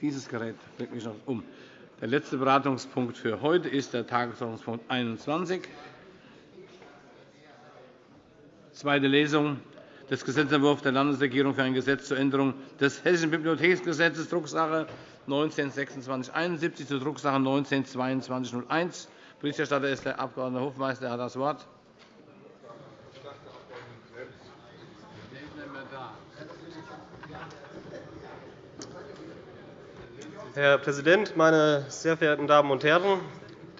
Dieses Gerät bringt mich noch um. Der letzte Beratungspunkt für heute ist der Tagesordnungspunkt 21. Zweite Lesung des Gesetzentwurfs der Landesregierung für ein Gesetz zur Änderung des Hessischen Bibliotheksgesetzes, Drucksache 19-2671 zu Drucksache 19-2201. Berichterstatter ist der Abg. Hofmeister. Er hat das Wort. Herr Präsident, meine sehr verehrten Damen und Herren!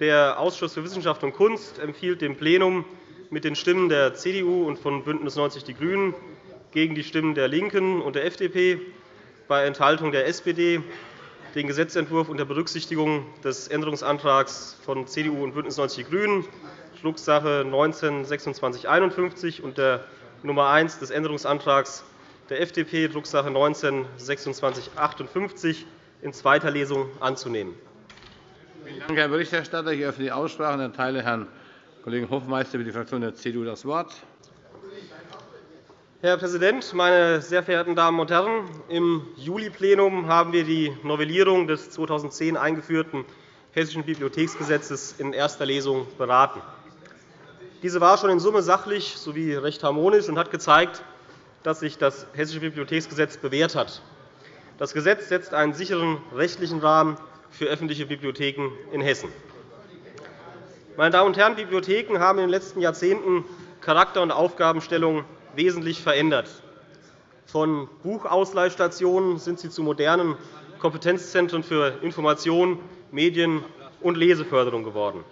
Der Ausschuss für Wissenschaft und Kunst empfiehlt dem Plenum mit den Stimmen der CDU und von BÜNDNIS 90 die GRÜNEN gegen die Stimmen der LINKEN und der FDP bei Enthaltung der SPD den Gesetzentwurf unter Berücksichtigung des Änderungsantrags von CDU und BÜNDNIS 90 die GRÜNEN, Drucksache 19-2651 und der Nummer 1 des Änderungsantrags der FDP, Drucksache 19-2658, in zweiter Lesung anzunehmen. Vielen Dank, Herr Berichterstatter. Ich öffne die Aussprache und erteile Herrn Kollegen Hofmeister für die Fraktion der CDU das Wort. Herr Präsident, meine sehr verehrten Damen und Herren! Im Juli-Plenum haben wir die Novellierung des 2010 eingeführten Hessischen Bibliotheksgesetzes in erster Lesung beraten. Diese war schon in Summe sachlich sowie recht harmonisch und hat gezeigt, dass sich das Hessische Bibliotheksgesetz bewährt hat. Das Gesetz setzt einen sicheren rechtlichen Rahmen für öffentliche Bibliotheken in Hessen. Meine Damen und Herren, Bibliotheken haben in den letzten Jahrzehnten Charakter und Aufgabenstellung wesentlich verändert. Von Buchausleihstationen sind sie zu modernen Kompetenzzentren für Information, Medien und Leseförderung geworden.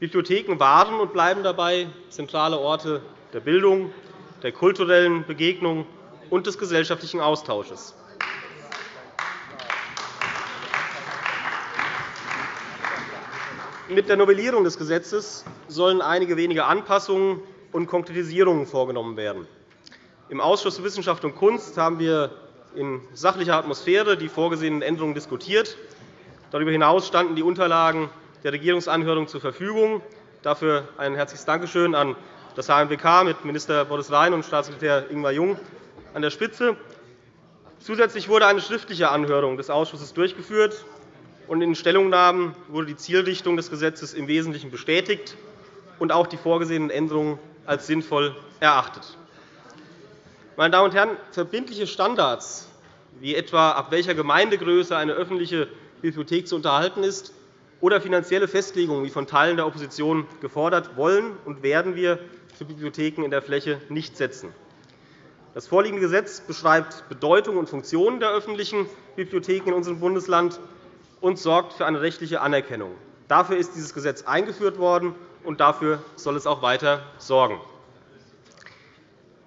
Bibliotheken waren und bleiben dabei zentrale Orte der Bildung, der kulturellen Begegnung und des gesellschaftlichen Austausches. Mit der Novellierung des Gesetzes sollen einige wenige Anpassungen und Konkretisierungen vorgenommen werden. Im Ausschuss für Wissenschaft und Kunst haben wir in sachlicher Atmosphäre die vorgesehenen Änderungen diskutiert. Darüber hinaus standen die Unterlagen der Regierungsanhörung zur Verfügung. Dafür ein herzliches Dankeschön an das HMWK mit Minister Boris Rhein und Staatssekretär Ingmar Jung an der Spitze. Zusätzlich wurde eine schriftliche Anhörung des Ausschusses durchgeführt und in den Stellungnahmen wurde die Zielrichtung des Gesetzes im Wesentlichen bestätigt und auch die vorgesehenen Änderungen als sinnvoll erachtet. Meine Damen und Herren, verbindliche Standards, wie etwa ab welcher Gemeindegröße eine öffentliche Bibliothek zu unterhalten ist, oder finanzielle Festlegungen, wie von Teilen der Opposition gefordert, wollen und werden wir für Bibliotheken in der Fläche nicht setzen. Das vorliegende Gesetz beschreibt Bedeutung und Funktionen der öffentlichen Bibliotheken in unserem Bundesland und sorgt für eine rechtliche Anerkennung. Dafür ist dieses Gesetz eingeführt worden, und dafür soll es auch weiter sorgen.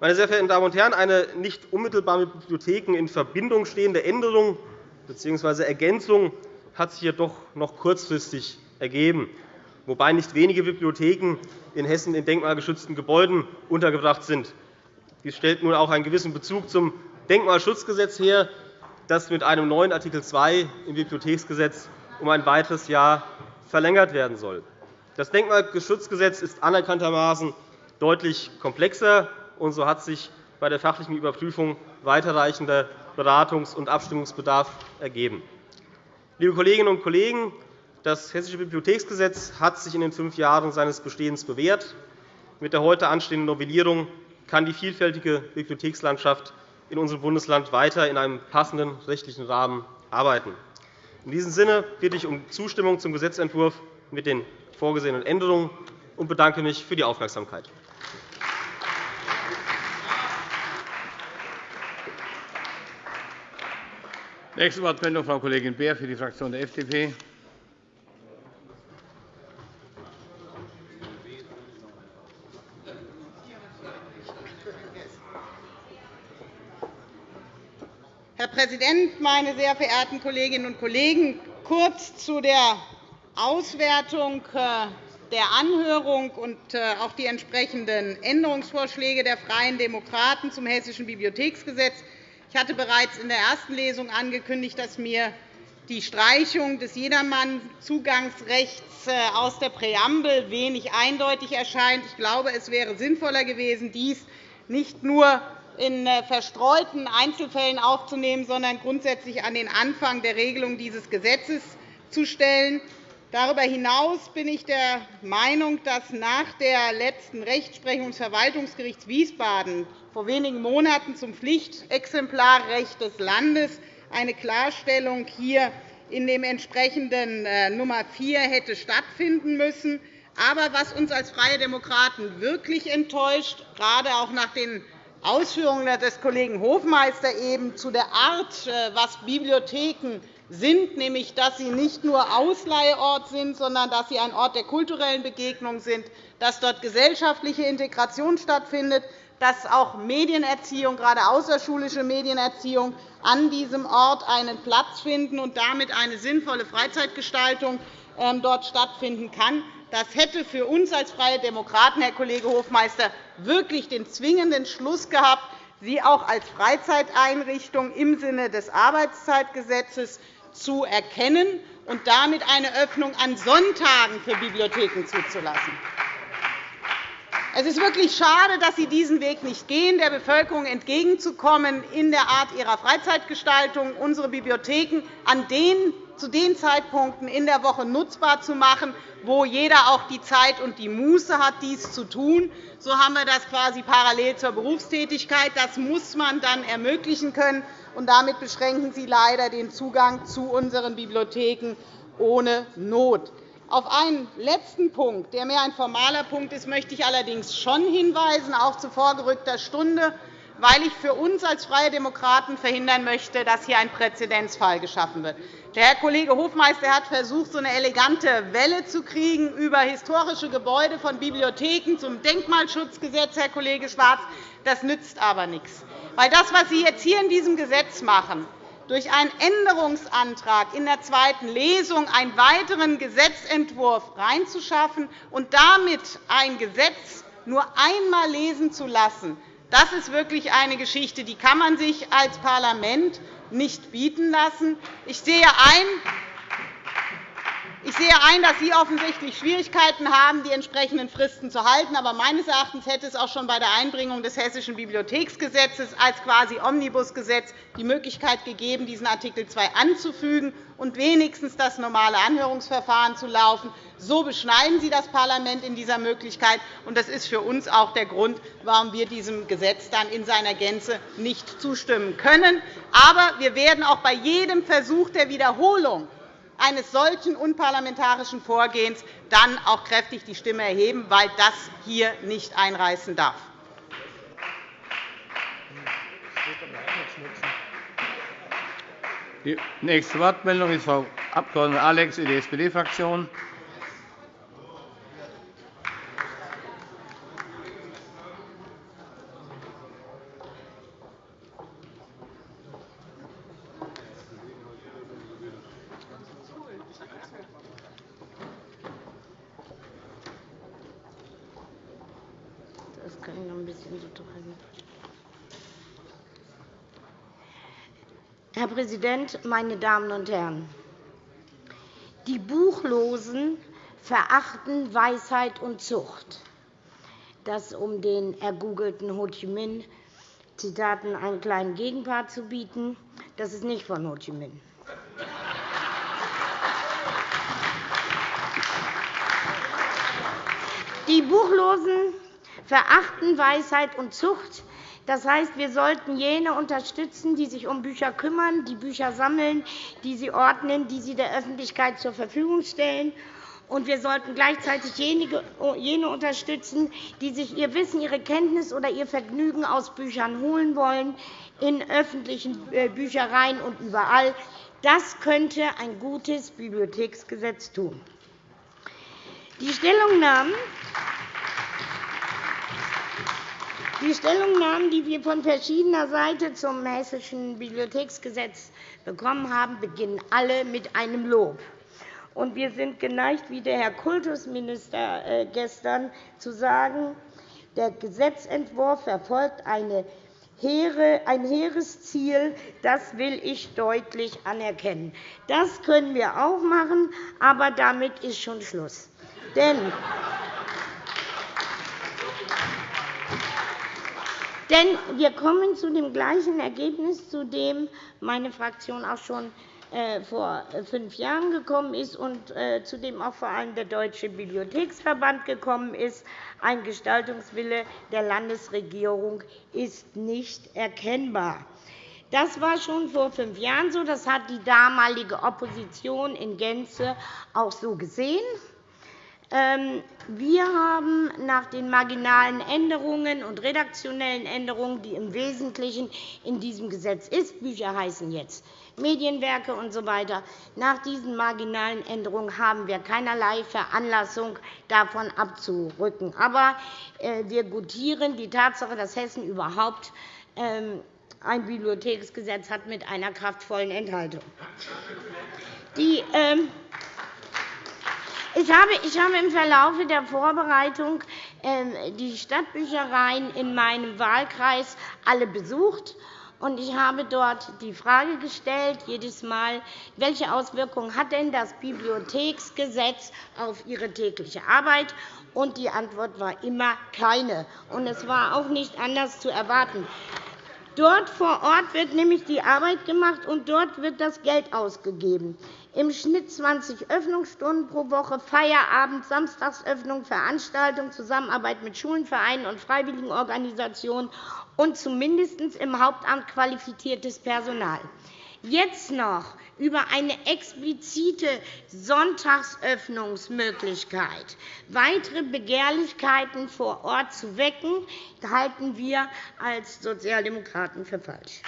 Meine sehr verehrten Damen und Herren, eine nicht unmittelbar mit Bibliotheken in Verbindung stehende Änderung bzw. Ergänzung hat sich jedoch noch kurzfristig ergeben, wobei nicht wenige Bibliotheken in Hessen in denkmalgeschützten Gebäuden untergebracht sind. Dies stellt nun auch einen gewissen Bezug zum Denkmalschutzgesetz her, das mit einem neuen Art. 2 im Bibliotheksgesetz um ein weiteres Jahr verlängert werden soll. Das Denkmalschutzgesetz ist anerkanntermaßen deutlich komplexer, und so hat sich bei der fachlichen Überprüfung weiterreichender Beratungs- und Abstimmungsbedarf ergeben. Liebe Kolleginnen und Kollegen, das Hessische Bibliotheksgesetz hat sich in den fünf Jahren seines Bestehens bewährt. Mit der heute anstehenden Novellierung kann die vielfältige Bibliothekslandschaft in unserem Bundesland weiter in einem passenden rechtlichen Rahmen arbeiten. In diesem Sinne bitte ich um Zustimmung zum Gesetzentwurf mit den vorgesehenen Änderungen und bedanke mich für die Aufmerksamkeit. Nächste Wortmeldung, Frau Kollegin Beer für die Fraktion der FDP. Meine sehr verehrten Kolleginnen und Kollegen! Kurz zu der Auswertung äh, der Anhörung und äh, auch die entsprechenden Änderungsvorschläge der Freien Demokraten zum Hessischen Bibliotheksgesetz. Ich hatte bereits in der ersten Lesung angekündigt, dass mir die Streichung des Jedermann-Zugangsrechts äh, aus der Präambel wenig eindeutig erscheint. Ich glaube, es wäre sinnvoller gewesen, dies nicht nur in äh, verstreuten Einzelfällen aufzunehmen, sondern grundsätzlich an den Anfang der Regelung dieses Gesetzes zu stellen. Darüber hinaus bin ich der Meinung, dass nach der letzten Rechtsprechung des Verwaltungsgerichts Wiesbaden vor wenigen Monaten zum Pflichtexemplarrecht des Landes eine Klarstellung hier in dem entsprechenden äh, Nummer 4 hätte stattfinden müssen. Aber was uns als Freie Demokraten wirklich enttäuscht, gerade auch nach den Ausführungen des Kollegen Hofmeister eben zu der Art, äh, was Bibliotheken sind, nämlich dass sie nicht nur Ausleihort sind, sondern dass sie ein Ort der kulturellen Begegnung sind, dass dort gesellschaftliche Integration stattfindet, dass auch Medienerziehung, gerade außerschulische Medienerziehung, an diesem Ort einen Platz finden und damit eine sinnvolle Freizeitgestaltung ähm, dort stattfinden kann. Das hätte für uns als Freie Demokraten, Herr Kollege Hofmeister, wirklich den zwingenden Schluss gehabt, sie auch als Freizeiteinrichtung im Sinne des Arbeitszeitgesetzes zu erkennen und damit eine Öffnung an Sonntagen für Bibliotheken zuzulassen. Es ist wirklich schade, dass Sie diesen Weg nicht gehen, der Bevölkerung entgegenzukommen, in der Art ihrer Freizeitgestaltung unsere Bibliotheken an den, zu den Zeitpunkten in der Woche nutzbar zu machen, wo jeder auch die Zeit und die Muße hat, dies zu tun. So haben wir das quasi parallel zur Berufstätigkeit. Das muss man dann ermöglichen können. Und damit beschränken Sie leider den Zugang zu unseren Bibliotheken ohne Not. Auf einen letzten Punkt, der mehr ein formaler Punkt ist, möchte ich allerdings schon hinweisen, auch zu vorgerückter Stunde, weil ich für uns als Freie Demokraten verhindern möchte, dass hier ein Präzedenzfall geschaffen wird. Der Herr Kollege Hofmeister hat versucht, so eine elegante Welle zu kriegen über historische Gebäude von Bibliotheken zum Denkmalschutzgesetz, Herr Kollege Schwarz. Das nützt aber nichts. Weil das, was Sie jetzt hier in diesem Gesetz machen, durch einen Änderungsantrag in der zweiten Lesung einen weiteren Gesetzentwurf reinzuschaffen und damit ein Gesetz nur einmal lesen zu lassen, das ist wirklich eine Geschichte, die kann man sich als Parlament nicht bieten lassen. Ich sehe ein, ich sehe ein, dass Sie offensichtlich Schwierigkeiten haben, die entsprechenden Fristen zu halten. Aber meines Erachtens hätte es auch schon bei der Einbringung des Hessischen Bibliotheksgesetzes als quasi Omnibusgesetz die Möglichkeit gegeben, diesen Art. 2 anzufügen und wenigstens das normale Anhörungsverfahren zu laufen. So beschneiden Sie das Parlament in dieser Möglichkeit. Das ist für uns auch der Grund, warum wir diesem Gesetz dann in seiner Gänze nicht zustimmen können. Aber wir werden auch bei jedem Versuch der Wiederholung eines solchen unparlamentarischen Vorgehens dann auch kräftig die Stimme erheben, weil das hier nicht einreißen darf. Die nächste Wortmeldung ist Frau Abg. Alex, die SPD-Fraktion. Herr Präsident, meine Damen und Herren! Die Buchlosen verachten Weisheit und Zucht. Das, um den ergoogelten Ho Chi Minh-Zitaten einen kleinen Gegenpart zu bieten, das ist nicht von Ho Chi Minh. Die Buchlosen verachten Weisheit und Zucht. Das heißt, wir sollten jene unterstützen, die sich um Bücher kümmern, die Bücher sammeln, die sie ordnen, die sie der Öffentlichkeit zur Verfügung stellen. Und wir sollten gleichzeitig jene unterstützen, die sich ihr Wissen, ihre Kenntnis oder ihr Vergnügen aus Büchern holen wollen, in öffentlichen äh, Büchereien und überall. Das könnte ein gutes Bibliotheksgesetz tun. Die Stellungnahmen die Stellungnahmen, die wir von verschiedener Seite zum Hessischen Bibliotheksgesetz bekommen haben, beginnen alle mit einem Lob. Und wir sind geneigt, wie der Herr Kultusminister äh, gestern zu sagen, der Gesetzentwurf verfolgt eine ein hehres Ziel. Das will ich deutlich anerkennen. Das können wir auch machen, aber damit ist schon Schluss. Denn Denn wir kommen zu dem gleichen Ergebnis, zu dem meine Fraktion auch schon äh, vor äh, fünf Jahren gekommen ist und äh, zu dem auch vor allem der Deutsche Bibliotheksverband gekommen ist. Ein Gestaltungswille der Landesregierung ist nicht erkennbar. Das war schon vor fünf Jahren so. Das hat die damalige Opposition in Gänze auch so gesehen. Ähm, wir haben nach den marginalen Änderungen und redaktionellen Änderungen, die im Wesentlichen in diesem Gesetz sind, Bücher heißen jetzt Medienwerke usw. So nach diesen marginalen Änderungen haben wir keinerlei Veranlassung, davon abzurücken. Aber äh, wir gutieren die Tatsache, dass Hessen überhaupt ähm, ein Bibliotheksgesetz hat mit einer kraftvollen Enthaltung. Die, ähm, ich habe, ich habe im Verlauf der Vorbereitung ähm, die Stadtbüchereien in meinem Wahlkreis alle besucht. Und ich habe dort die Frage gestellt, jedes Mal, welche Auswirkungen hat denn das Bibliotheksgesetz auf Ihre tägliche Arbeit? Und die Antwort war immer keine. Und es war auch nicht anders zu erwarten. Dort vor Ort wird nämlich die Arbeit gemacht, und dort wird das Geld ausgegeben. Im Schnitt 20 Öffnungsstunden pro Woche, Feierabend, Samstagsöffnung, Veranstaltungen, Zusammenarbeit mit Schulen, Vereinen und Freiwilligenorganisationen und zumindest im Hauptamt qualifiziertes Personal jetzt noch über eine explizite Sonntagsöffnungsmöglichkeit weitere Begehrlichkeiten vor Ort zu wecken, halten wir als Sozialdemokraten für falsch.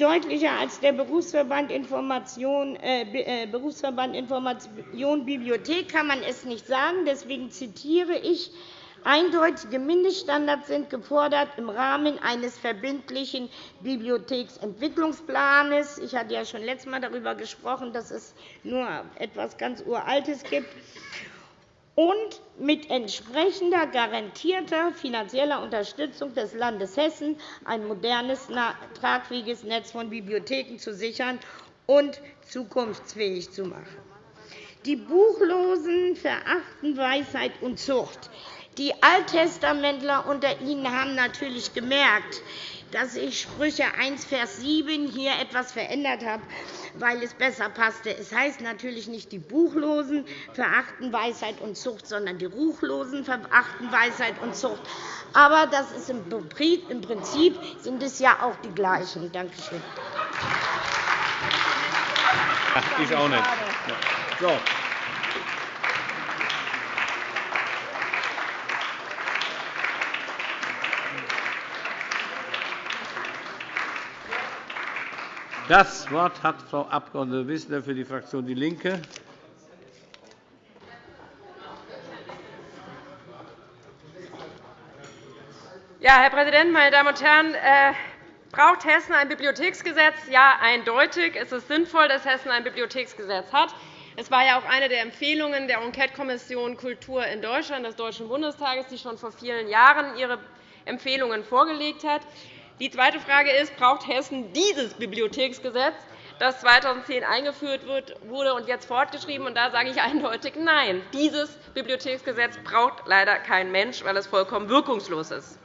Deutlicher als der Berufsverband Information, äh, äh, Berufsverband Information Bibliothek kann man es nicht sagen. Deswegen zitiere ich Eindeutige Mindeststandards sind gefordert im Rahmen eines verbindlichen Bibliotheksentwicklungsplans. Ich hatte ja schon letztes Mal darüber gesprochen, dass es nur etwas ganz Uraltes gibt und mit entsprechender garantierter finanzieller Unterstützung des Landes Hessen ein modernes, tragfähiges Netz von Bibliotheken zu sichern und zukunftsfähig zu machen. Die Buchlosen verachten Weisheit und Zucht. Die Alttestamentler unter Ihnen haben natürlich gemerkt, dass ich Sprüche 1, Vers 7 hier etwas verändert habe, weil es besser passte. Es heißt natürlich nicht, die Buchlosen verachten Weisheit und Zucht, sondern die Ruchlosen verachten Weisheit und Zucht. Aber das ist im Prinzip sind es ja auch die gleichen. Danke schön. Ich auch nicht. So. Das Wort hat Frau Abg. Wissler für die Fraktion DIE LINKE. Ja, Herr Präsident, meine Damen und Herren! Äh, braucht Hessen ein Bibliotheksgesetz? Ja, eindeutig. Es ist sinnvoll, dass Hessen ein Bibliotheksgesetz hat. Es war ja auch eine der Empfehlungen der Enquetekommission Kultur in Deutschland des Deutschen Bundestages, die schon vor vielen Jahren ihre Empfehlungen vorgelegt hat. Die zweite Frage ist, braucht Hessen dieses Bibliotheksgesetz, das 2010 eingeführt wurde und jetzt fortgeschrieben? Und da sage ich eindeutig Nein. Dieses Bibliotheksgesetz braucht leider kein Mensch, weil es vollkommen wirkungslos ist.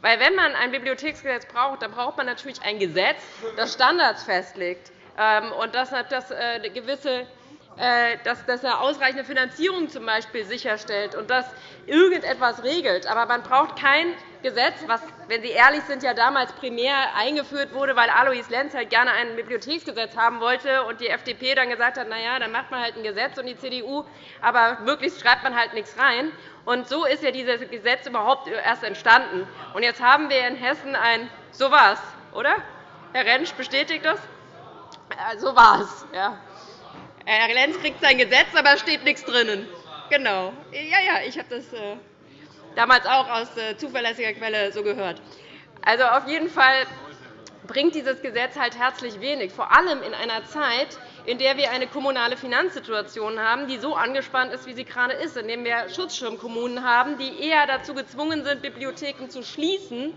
Weil, wenn man ein Bibliotheksgesetz braucht, dann braucht man natürlich ein Gesetz, das Standards festlegt ähm, und das äh, gewisse äh, dass eine ausreichende Finanzierung zum Beispiel sicherstellt und das irgendetwas regelt. Aber man braucht kein Gesetz, was, wenn Sie ehrlich sind, ja damals primär eingeführt wurde, weil Alois Lenz halt gerne ein Bibliotheksgesetz haben wollte und die FDP dann gesagt hat, na ja, dann macht man halt ein Gesetz und die CDU, aber möglichst schreibt man halt nichts rein. Und so ist ja dieses Gesetz überhaupt erst entstanden. Und jetzt haben wir in Hessen ein so was, oder? Herr Rentsch bestätigt das? So war es. Ja. Herr Lenz kriegt sein Gesetz, aber es steht nichts drinnen. Genau. Ja, ja, ich habe das äh, damals auch aus äh, zuverlässiger Quelle so gehört. Also auf jeden Fall bringt dieses Gesetz halt herzlich wenig, vor allem in einer Zeit, in der wir eine kommunale Finanzsituation haben, die so angespannt ist, wie sie gerade ist, in der wir Schutzschirmkommunen haben, die eher dazu gezwungen sind, Bibliotheken zu schließen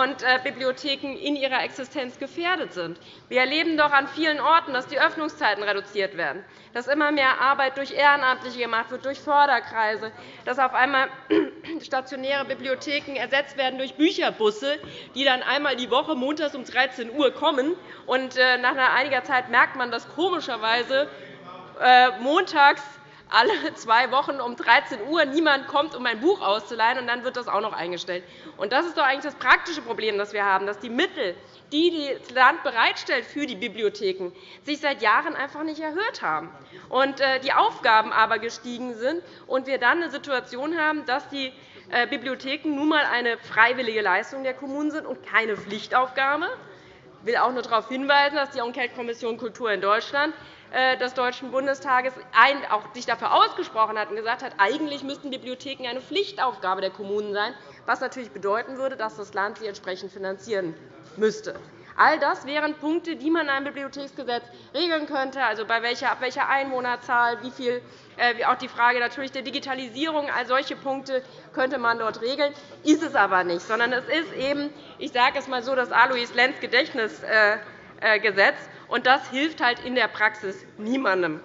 und äh, Bibliotheken in ihrer Existenz gefährdet sind. Wir erleben doch an vielen Orten, dass die Öffnungszeiten reduziert werden, dass immer mehr Arbeit durch Ehrenamtliche gemacht wird, durch Förderkreise, dass auf einmal stationäre Bibliotheken ersetzt werden durch Bücherbusse, die dann einmal die Woche montags um 13 Uhr kommen. Äh, nach einiger Zeit merkt man, dass komischerweise äh, montags alle zwei Wochen um 13 Uhr niemand kommt, um ein Buch auszuleihen, und dann wird das auch noch eingestellt. Das ist doch eigentlich das praktische Problem, das wir haben, dass die Mittel, die das Land bereitstellt für die Bibliotheken, sich seit Jahren einfach nicht erhöht haben und äh, die Aufgaben aber gestiegen sind und wir dann eine Situation haben, dass die äh, Bibliotheken nun einmal eine freiwillige Leistung der Kommunen sind und keine Pflichtaufgabe. Ich will auch nur darauf hinweisen, dass die Enquetekommission Kultur in Deutschland des Deutschen Bundestages auch sich dafür ausgesprochen hat und gesagt hat, eigentlich müssten Bibliotheken eine Pflichtaufgabe der Kommunen sein, was natürlich bedeuten würde, dass das Land sie entsprechend finanzieren müsste. All das wären Punkte, die man in einem Bibliotheksgesetz regeln könnte, also bei welcher, ab welcher Einwohnerzahl, wie viel, äh, auch die Frage natürlich der Digitalisierung. All solche Punkte könnte man dort regeln, ist es aber nicht, sondern es ist eben, ich sage es einmal so, das Alois Lenz Gedächtnisgesetz. Und das hilft halt in der Praxis niemandem.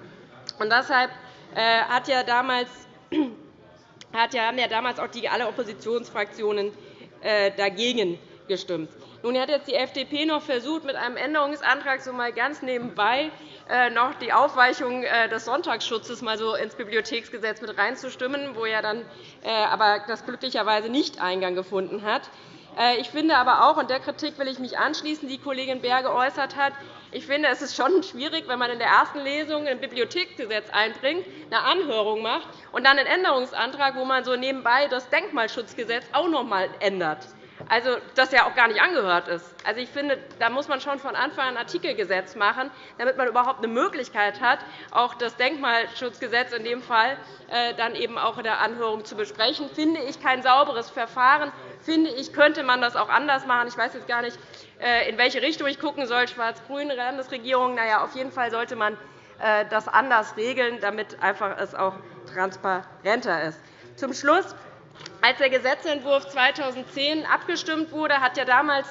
Und deshalb äh, hat ja damals, haben ja damals auch die, alle Oppositionsfraktionen äh, dagegen gestimmt. Nun hat jetzt die FDP noch versucht, mit einem Änderungsantrag so mal ganz nebenbei äh, noch die Aufweichung des Sonntagsschutzes mal so ins Bibliotheksgesetz mit reinzustimmen, wo ja dann aber das glücklicherweise nicht Eingang gefunden hat. Ich finde aber auch, und der Kritik will ich mich anschließen, die Kollegin Beer geäußert hat, ich finde, es ist schon schwierig, wenn man in der ersten Lesung ein Bibliotheksgesetz einbringt, eine Anhörung macht und dann einen Änderungsantrag, wo man so nebenbei das Denkmalschutzgesetz auch noch einmal ändert also das ja auch gar nicht angehört ist. Also, ich finde, da muss man schon von Anfang an ein Artikelgesetz machen, damit man überhaupt eine Möglichkeit hat, auch das Denkmalschutzgesetz in dem Fall äh, dann eben auch in der Anhörung zu besprechen. Finde ich kein sauberes Verfahren. Finde ich, könnte man das auch anders machen. Ich weiß jetzt gar nicht, äh, in welche Richtung ich gucken soll. Schwarz-grüne Landesregierung. Na ja, auf jeden Fall sollte man äh, das anders regeln, damit einfach es auch transparenter ist. Zum Schluss als der Gesetzentwurf 2010 abgestimmt wurde, hat ja damals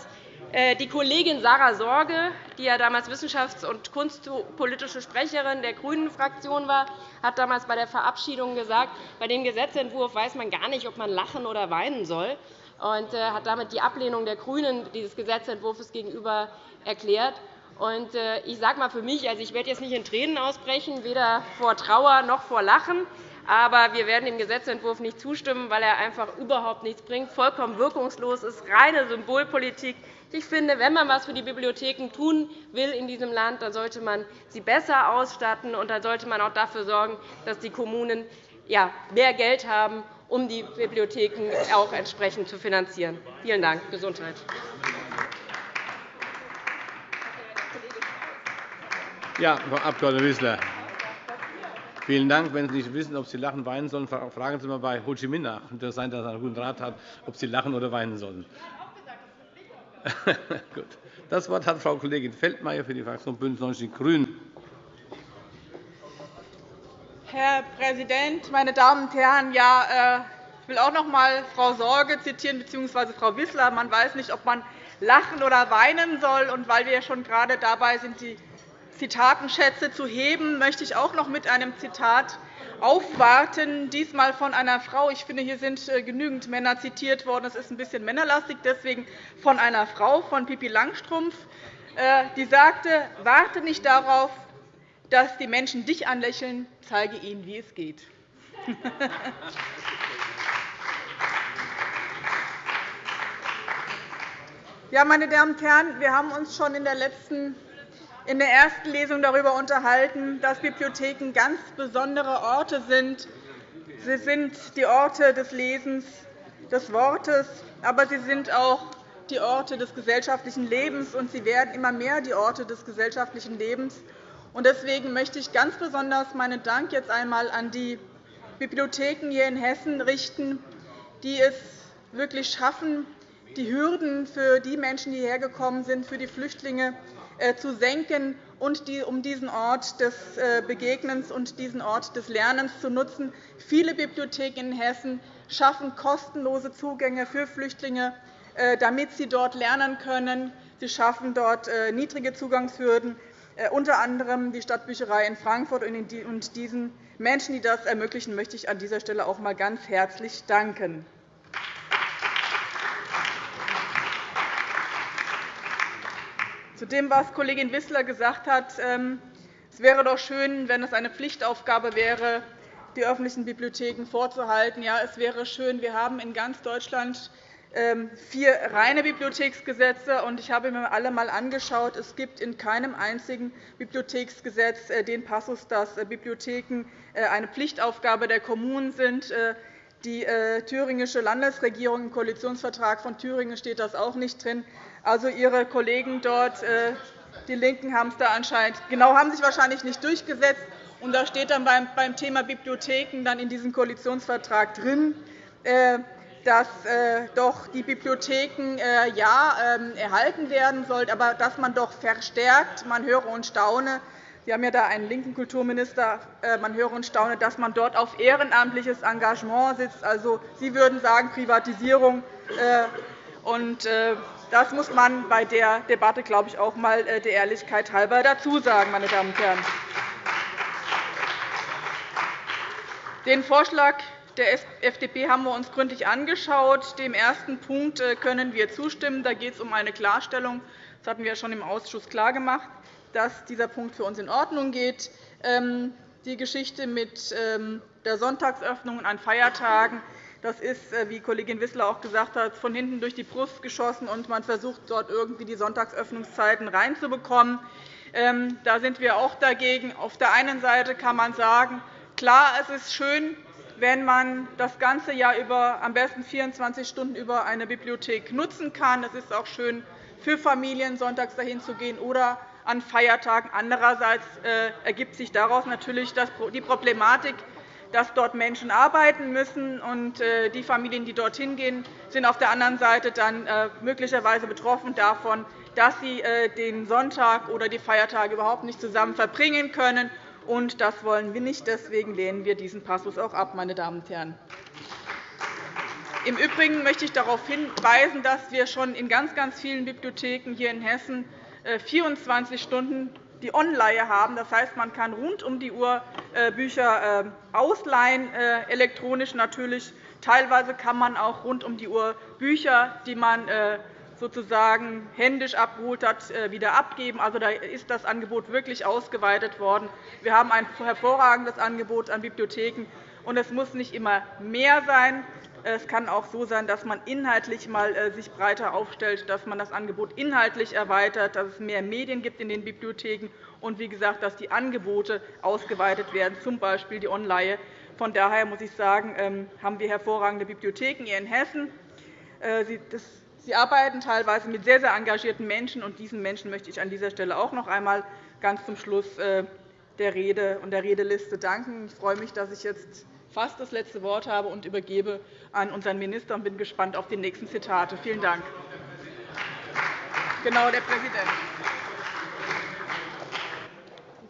äh, die Kollegin Sarah Sorge, die ja damals wissenschafts- und kunstpolitische Sprecherin der GRÜNEN-Fraktion war, hat damals bei der Verabschiedung gesagt, bei dem Gesetzentwurf weiß man gar nicht, ob man lachen oder weinen soll, und äh, hat damit die Ablehnung der GRÜNEN dieses Gesetzentwurfs gegenüber erklärt. Äh, ich sage mal für mich, also ich werde jetzt nicht in Tränen ausbrechen, weder vor Trauer noch vor Lachen. Aber wir werden dem Gesetzentwurf nicht zustimmen, weil er einfach überhaupt nichts bringt, vollkommen wirkungslos ist, reine Symbolpolitik. Ich finde, wenn man etwas für die Bibliotheken tun will in diesem Land, dann sollte man sie besser ausstatten, und dann sollte man auch dafür sorgen, dass die Kommunen mehr Geld haben, um die Bibliotheken auch entsprechend zu finanzieren. Vielen Dank. Gesundheit. Ja, Frau Abg. Wissler. Vielen Dank. Wenn Sie nicht wissen, ob Sie lachen, weinen sollen, fragen Sie mal bei Ho Chi Minh nach. Es kann sein, dass er einen guten Rat hat, ob Sie lachen oder weinen sollen. Gut. Das Wort hat Frau Kollegin Feldmayer für die Fraktion BÜNDNIS 90 die GRÜNEN. Herr Präsident, meine Damen und Herren! Ja, äh, ich will auch noch einmal Frau Sorge zitieren bzw. Frau Wissler. Man weiß nicht, ob man lachen oder weinen soll. Und weil wir schon gerade dabei sind, die Zitatenschätze zu heben, möchte ich auch noch mit einem Zitat aufwarten, diesmal von einer Frau. Ich finde, hier sind äh, genügend Männer zitiert worden. Es ist ein bisschen männerlastig, deswegen von einer Frau, von Pippi Langstrumpf, äh, die sagte, warte nicht darauf, dass die Menschen dich anlächeln, zeige ihnen, wie es geht. Ja, meine Damen und Herren, wir haben uns schon in der letzten in der ersten Lesung darüber unterhalten, dass Bibliotheken ganz besondere Orte sind. Sie sind die Orte des Lesens, des Wortes, aber sie sind auch die Orte des gesellschaftlichen Lebens, und sie werden immer mehr die Orte des gesellschaftlichen Lebens. Deswegen möchte ich ganz besonders meinen Dank jetzt einmal an die Bibliotheken hier in Hessen richten, die es wirklich schaffen, die Hürden für die Menschen, die hierher gekommen sind, für die Flüchtlinge zu senken und um diesen Ort des Begegnens und diesen Ort des Lernens zu nutzen. Viele Bibliotheken in Hessen schaffen kostenlose Zugänge für Flüchtlinge, damit sie dort lernen können. Sie schaffen dort niedrige Zugangshürden. Äh, unter anderem die Stadtbücherei in Frankfurt. Und diesen Menschen, die das ermöglichen, möchte ich an dieser Stelle auch einmal ganz herzlich danken. Zu dem, was Kollegin Wissler gesagt hat, ähm, es wäre doch schön, wenn es eine Pflichtaufgabe wäre, die öffentlichen Bibliotheken vorzuhalten. Ja, es wäre schön. Wir haben in ganz Deutschland ähm, vier reine Bibliotheksgesetze. Ich habe mir alle einmal angeschaut. Es gibt in keinem einzigen Bibliotheksgesetz äh, den Passus, dass äh, Bibliotheken äh, eine Pflichtaufgabe der Kommunen sind. Die thüringische Landesregierung im Koalitionsvertrag von Thüringen steht das auch nicht drin. Also Ihre Kollegen dort, die LINKEN, haben es da anscheinend genau haben sich wahrscheinlich nicht durchgesetzt. Und da steht dann beim Thema Bibliotheken dann in diesem Koalitionsvertrag drin, dass äh, doch die Bibliotheken äh, ja, ähm, erhalten werden sollten, aber dass man doch verstärkt, man höre und staune, Sie haben ja da einen linken Kulturminister. Äh, man höre und staune, dass man dort auf ehrenamtliches Engagement sitzt. Also, Sie würden sagen Privatisierung. Und das muss man bei der Debatte, glaube ich, auch einmal der Ehrlichkeit halber dazu sagen, meine Damen und Herren. Den Vorschlag der FDP haben wir uns gründlich angeschaut. Dem ersten Punkt äh, können wir zustimmen. Da geht es um eine Klarstellung. Das hatten wir schon im Ausschuss klargemacht, dass dieser Punkt für uns in Ordnung geht. Ähm, die Geschichte mit ähm, der Sonntagsöffnung an Feiertagen das ist, äh, wie Kollegin Wissler auch gesagt hat, von hinten durch die Brust geschossen, und man versucht, dort irgendwie die Sonntagsöffnungszeiten reinzubekommen. Ähm, da sind wir auch dagegen. Auf der einen Seite kann man sagen, klar, es ist schön, wenn man das ganze Jahr über, am besten 24 Stunden über eine Bibliothek nutzen kann. Es ist auch schön für Familien, sonntags dahin zu gehen oder an Feiertagen. Andererseits äh, ergibt sich daraus natürlich die Problematik, dass dort Menschen arbeiten müssen. und äh, Die Familien, die dorthin gehen, sind auf der anderen Seite dann äh, möglicherweise betroffen davon, dass sie den Sonntag oder die Feiertage überhaupt nicht zusammen verbringen können und das wollen wir nicht. Deswegen lehnen wir diesen Passus auch ab. Meine Damen und Herren. Im Übrigen möchte ich darauf hinweisen, dass wir schon in ganz, ganz vielen Bibliotheken hier in Hessen 24 äh, Stunden die Online haben. Das heißt, man kann rund um die Uhr äh, Bücher äh, ausleihen, elektronisch natürlich. Teilweise kann man auch rund um die Uhr Bücher, die man sozusagen händisch abgeholt hat, äh, wieder abgeben. Also, da ist das Angebot wirklich ausgeweitet worden. Wir haben ein hervorragendes Angebot an Bibliotheken. Und es muss nicht immer mehr sein. Es kann auch so sein, dass man inhaltlich mal äh, sich breiter aufstellt, dass man das Angebot inhaltlich erweitert, dass es mehr Medien gibt in den Bibliotheken und, wie gesagt, dass die Angebote ausgeweitet werden, z. B. die Online. Von daher muss ich sagen, ähm, haben wir hervorragende Bibliotheken hier in Hessen. Äh, Sie arbeiten teilweise mit sehr, sehr engagierten Menschen, und diesen Menschen möchte ich an dieser Stelle auch noch einmal ganz zum Schluss äh, der Rede und der Redeliste danken. Ich freue mich, dass ich jetzt fast das letzte Wort habe und übergebe an unseren Minister und bin gespannt auf die nächsten Zitate. Vielen Dank. Genau, der Präsident.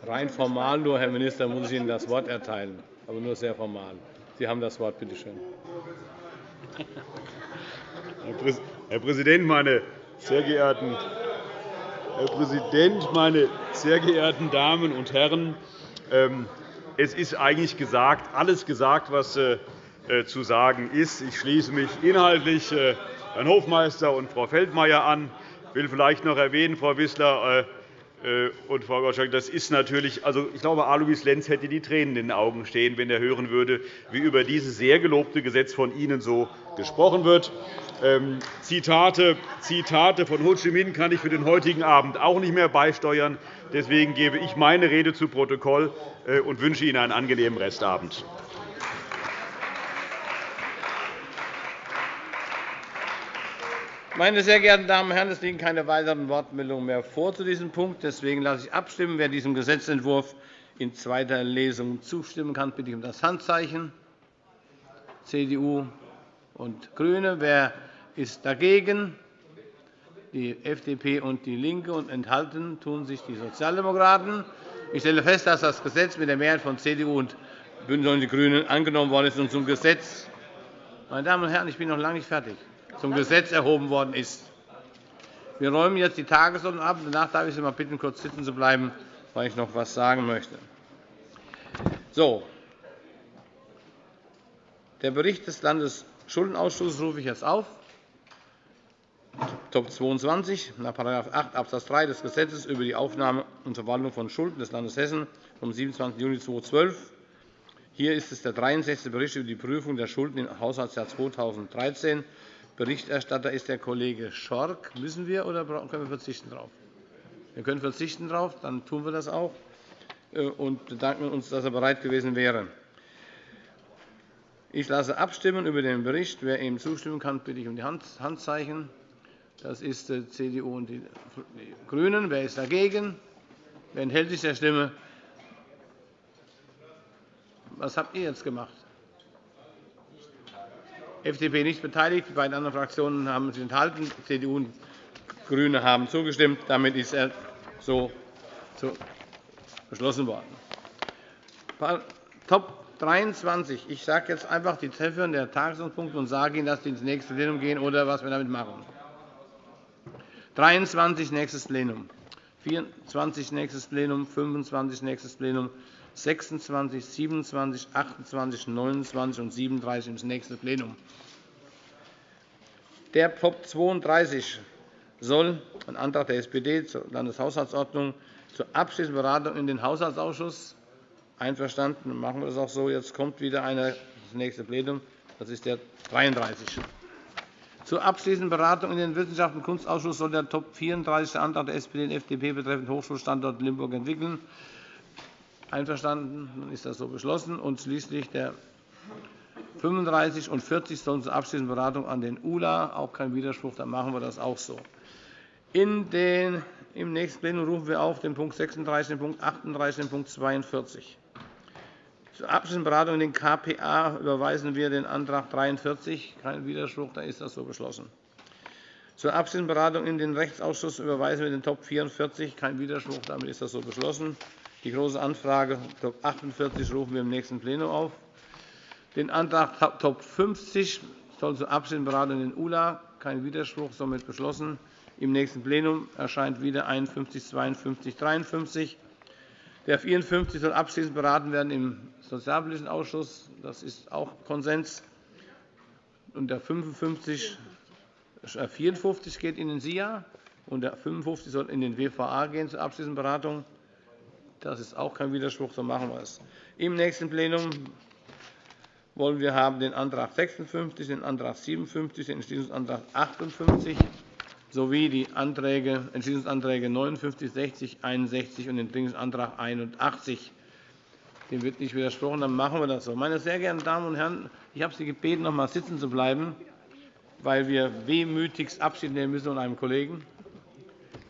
Rein formal nur, Herr Minister, muss ich Ihnen das Wort erteilen, aber nur sehr formal. Sie haben das Wort. Bitte schön. Herr Präsident, meine sehr geehrten Herr Präsident, meine sehr geehrten Damen und Herren! Es ist eigentlich gesagt, alles gesagt, was äh, äh, zu sagen ist. Ich schließe mich inhaltlich äh, Herrn Hofmeister und Frau Feldmayer an. Ich will vielleicht noch erwähnen, Frau Wissler und Frau Gottschalk, das ist natürlich, also ich glaube, Alois Lenz hätte die Tränen in den Augen stehen, wenn er hören würde, wie über dieses sehr gelobte Gesetz von Ihnen so gesprochen wird. Ähm, Zitate, von Ho Chi Minh kann ich für den heutigen Abend auch nicht mehr beisteuern. Deswegen gebe ich meine Rede zu Protokoll äh, und wünsche Ihnen einen angenehmen Restabend. Meine sehr geehrten Damen und Herren, es liegen keine weiteren Wortmeldungen mehr vor zu diesem Punkt. Deswegen lasse ich abstimmen. Wer diesem Gesetzentwurf in zweiter Lesung zustimmen kann, bitte ich um das Handzeichen. CDU und GRÜNE. Wer ist dagegen? die FDP und DIE LINKE, und enthalten tun sich die Sozialdemokraten. Ich stelle fest, dass das Gesetz mit der Mehrheit von CDU und BÜNDNIS 90 die GRÜNEN angenommen worden ist und zum Gesetz meine Damen und Herren, ich bin noch lange nicht fertig. Zum Gesetz erhoben worden ist. Wir räumen jetzt die Tagesordnung ab. Danach darf ich Sie mal bitten, kurz sitzen zu bleiben, weil ich noch etwas sagen möchte. So. Der Bericht des Landesschuldenausschusses rufe ich jetzt auf. Top 22 nach § 8 Abs. 3 des Gesetzes über die Aufnahme und Verwaltung von Schulden des Landes Hessen vom 27. Juni 2012 hier ist es der 63. Bericht über die Prüfung der Schulden im Haushaltsjahr 2013. Berichterstatter ist der Kollege Schork. Müssen wir oder können wir verzichten darauf? Wir können verzichten darauf, dann tun wir das auch äh, und bedanken uns, dass er bereit gewesen wäre. Ich lasse abstimmen über den Bericht. Wer ihm zustimmen kann, bitte ich um die Handzeichen. Das ist äh, CDU und die GRÜNEN. Wer ist dagegen? Wer enthält sich der Stimme? Was habt ihr jetzt gemacht? FDP nicht beteiligt. Die beiden anderen Fraktionen haben sich enthalten. CDU und GRÜNE haben zugestimmt. Damit ist er so beschlossen worden. Top 23. Ich sage jetzt einfach die Treffer der Tagesordnungspunkte und sage Ihnen, dass Sie ins nächste Plenum gehen oder was wir damit machen. 23. nächstes Plenum, 24. nächstes Plenum, 25. nächstes Plenum, 26, 27, 28, 29 und 37 ins nächste Plenum. Der POP 32 soll ein Antrag der SPD zur Landeshaushaltsordnung zur abschließenden Beratung in den Haushaltsausschuss einverstanden. Machen wir das auch so. Jetzt kommt wieder einer ins nächste Plenum. Das ist der 33. Zur abschließenden Beratung in den Wissenschafts- und Kunstausschuss soll der Top 34 Antrag der SPD und FDP betreffend Hochschulstandort Limburg entwickeln. Einverstanden? Dann ist das so beschlossen. Und schließlich der 35 und 40 sollen zur abschließenden Beratung an den ULA. Auch kein Widerspruch, dann machen wir das auch so. In den, Im nächsten Plenum rufen wir auf den Punkt 36, den Punkt 38, den Punkt 42. Zur abschließenden Beratung in den KPA überweisen wir den Antrag 43. Kein Widerspruch, dann ist das so beschlossen. Zur abschließenden Beratung in den Rechtsausschuss überweisen wir den Top 44. Kein Widerspruch, damit ist das so beschlossen. Die Große Anfrage Top 48 rufen wir im nächsten Plenum auf. Den Antrag Top 50 soll zur Abschlussberatung in den ULA. Kein Widerspruch, somit beschlossen. Im nächsten Plenum erscheint wieder 51, 52, 53. Der 54 soll abschließend beraten werden im Sozialpolitischen Ausschuss. Das ist auch Konsens. Und der 55, 54 geht in den SIA und der 55 soll in den WVA gehen zur abschließenden Beratung. Das ist auch kein Widerspruch, so machen wir es. Im nächsten Plenum wollen wir haben den Antrag 56, den Antrag 57, den Entschließungsantrag 58 sowie die Anträge, Entschließungsanträge 59, 60, 61 und den Dringendsantrag 81. Dem wird nicht widersprochen. Dann machen wir das so. Meine sehr geehrten Damen und Herren, ich habe Sie gebeten, noch einmal sitzen zu bleiben, weil wir wehmütigst Abschied nehmen müssen von einem Kollegen.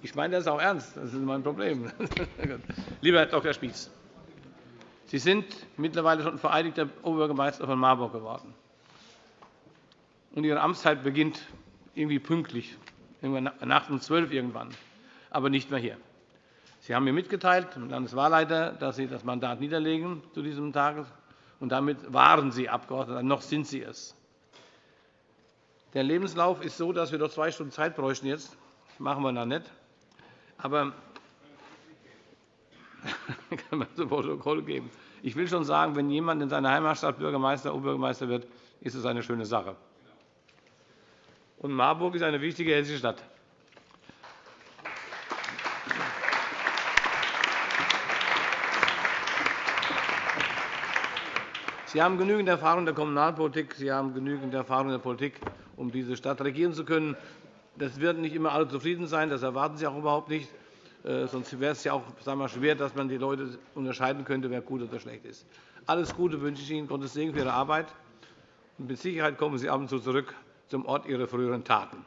Ich meine das auch ernst. Das ist mein Problem. Lieber Herr Dr. Spieß, Sie sind mittlerweile schon vereidigter Oberbürgermeister von Marburg geworden. Und Ihre Amtszeit beginnt irgendwie pünktlich, nach um 12 irgendwann, aber nicht mehr hier. Sie haben mir mitgeteilt, dem Landeswahlleiter, dass Sie das Mandat niederlegen zu diesem Tag. Und damit waren Sie Abgeordneter, noch sind Sie es. Der Lebenslauf ist so, dass wir noch zwei Stunden Zeit bräuchten jetzt. Das machen wir noch nicht. Aber kann man zu Protokoll geben. Ich will schon sagen, wenn jemand in seiner Heimatstadt Bürgermeister oder Oberbürgermeister wird, ist es eine schöne Sache. Und Marburg ist eine wichtige hessische Stadt. Sie haben genügend Erfahrung in der Kommunalpolitik, Sie haben genügend Erfahrung in der Politik, um diese Stadt regieren zu können. Das werden nicht immer alle zufrieden sein. Das erwarten Sie auch überhaupt nicht. Äh, sonst wäre es ja auch sagen wir, schwer, dass man die Leute unterscheiden könnte, wer gut oder schlecht ist. Alles Gute wünsche ich Ihnen. Gottes Segen für Ihre Arbeit. Und mit Sicherheit kommen Sie ab und zu zurück zum Ort Ihrer früheren Taten.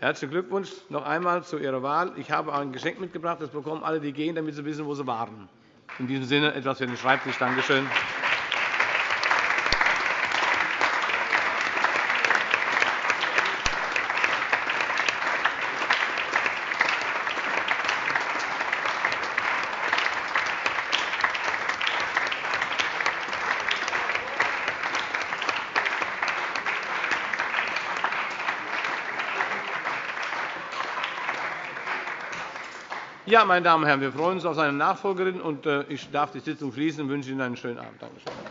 Herzlichen Glückwunsch noch einmal zu Ihrer Wahl. Ich habe ein Geschenk mitgebracht. Das bekommen alle, die gehen, damit sie wissen, wo sie waren. In diesem Sinne etwas für den Schreibtisch. Danke schön. Ja, meine Damen und Herren, wir freuen uns auf seine Nachfolgerin. und äh, Ich darf die Sitzung schließen und wünsche Ihnen einen schönen Abend. Danke schön.